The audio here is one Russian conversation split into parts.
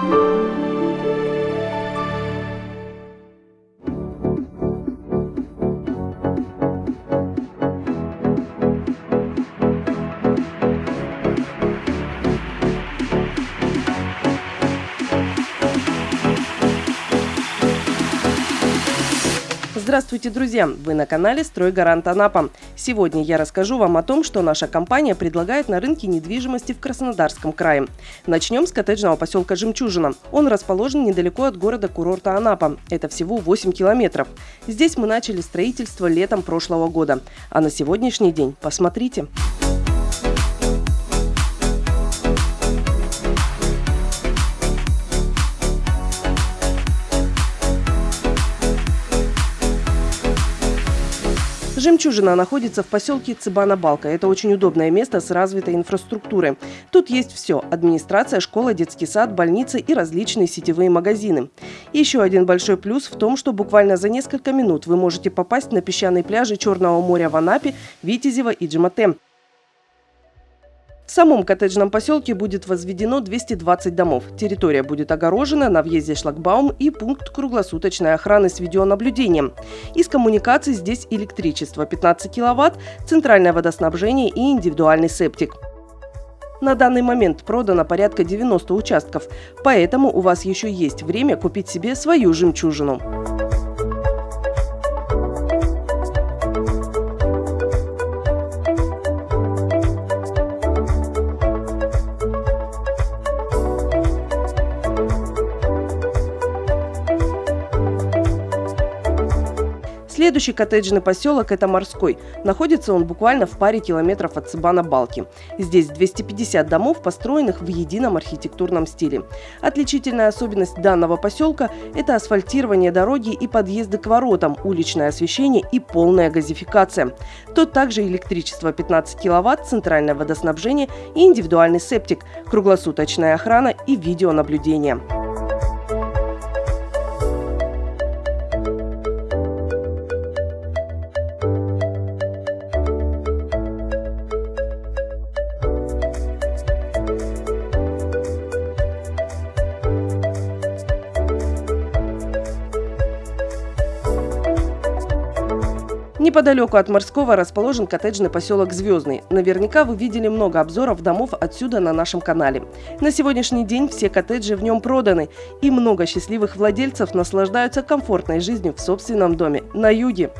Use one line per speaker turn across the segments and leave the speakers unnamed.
Thank you. Здравствуйте, друзья! Вы на канале «Стройгарант Анапа». Сегодня я расскажу вам о том, что наша компания предлагает на рынке недвижимости в Краснодарском крае. Начнем с коттеджного поселка Жемчужина. Он расположен недалеко от города-курорта Анапа. Это всего 8 километров. Здесь мы начали строительство летом прошлого года. А на сегодняшний день посмотрите. Посмотрите. Жемчужина находится в поселке Цыбана-Балка. Это очень удобное место с развитой инфраструктурой. Тут есть все – администрация, школа, детский сад, больницы и различные сетевые магазины. Еще один большой плюс в том, что буквально за несколько минут вы можете попасть на песчаные пляжи Черного моря в Анапе, Витязево и Джимате. В самом коттеджном поселке будет возведено 220 домов. Территория будет огорожена, на въезде шлагбаум и пункт круглосуточной охраны с видеонаблюдением. Из коммуникаций здесь электричество 15 киловатт, центральное водоснабжение и индивидуальный септик. На данный момент продано порядка 90 участков, поэтому у вас еще есть время купить себе свою жемчужину. Следующий коттеджный поселок – это Морской. Находится он буквально в паре километров от Цыбана-Балки. Здесь 250 домов, построенных в едином архитектурном стиле. Отличительная особенность данного поселка – это асфальтирование дороги и подъезды к воротам, уличное освещение и полная газификация. Тут также электричество 15 киловатт, центральное водоснабжение и индивидуальный септик, круглосуточная охрана и видеонаблюдение. Неподалеку от Морского расположен коттеджный поселок Звездный. Наверняка вы видели много обзоров домов отсюда на нашем канале. На сегодняшний день все коттеджи в нем проданы, и много счастливых владельцев наслаждаются комфортной жизнью в собственном доме на юге.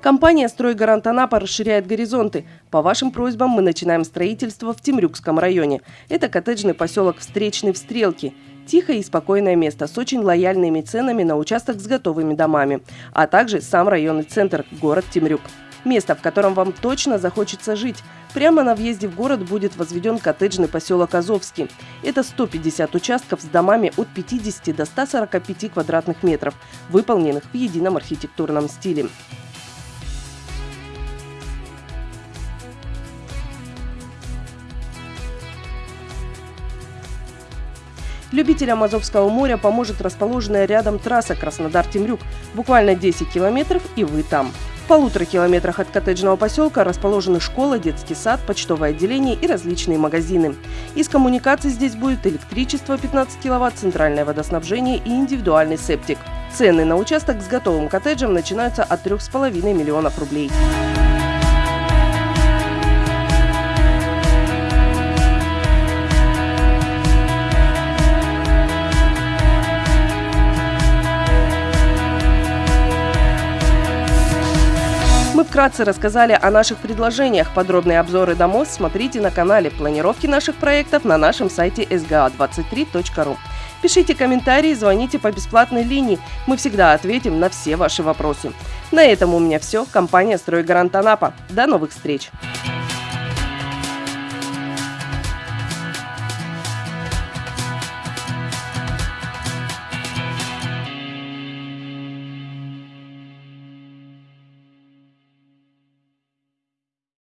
Компания «Стройгарант Анапа» расширяет горизонты. По вашим просьбам мы начинаем строительство в Темрюкском районе. Это коттеджный поселок Встречный в Стрелке. Тихое и спокойное место с очень лояльными ценами на участок с готовыми домами, а также сам районный центр – город Темрюк. Место, в котором вам точно захочется жить. Прямо на въезде в город будет возведен коттеджный поселок Азовский. Это 150 участков с домами от 50 до 145 квадратных метров, выполненных в едином архитектурном стиле. Любителям Азовского моря поможет расположенная рядом трасса Краснодар-Темрюк. Буквально 10 километров и вы там. В полутора километрах от коттеджного поселка расположены школа, детский сад, почтовое отделение и различные магазины. Из коммуникаций здесь будет электричество 15 киловатт, центральное водоснабжение и индивидуальный септик. Цены на участок с готовым коттеджем начинаются от 3,5 миллионов рублей. Вкратце рассказали о наших предложениях. Подробные обзоры домов смотрите на канале планировки наших проектов на нашем сайте sga23.ru. Пишите комментарии, звоните по бесплатной линии. Мы всегда ответим на все ваши вопросы. На этом у меня все. Компания «Стройгарант Анапа». До новых встреч!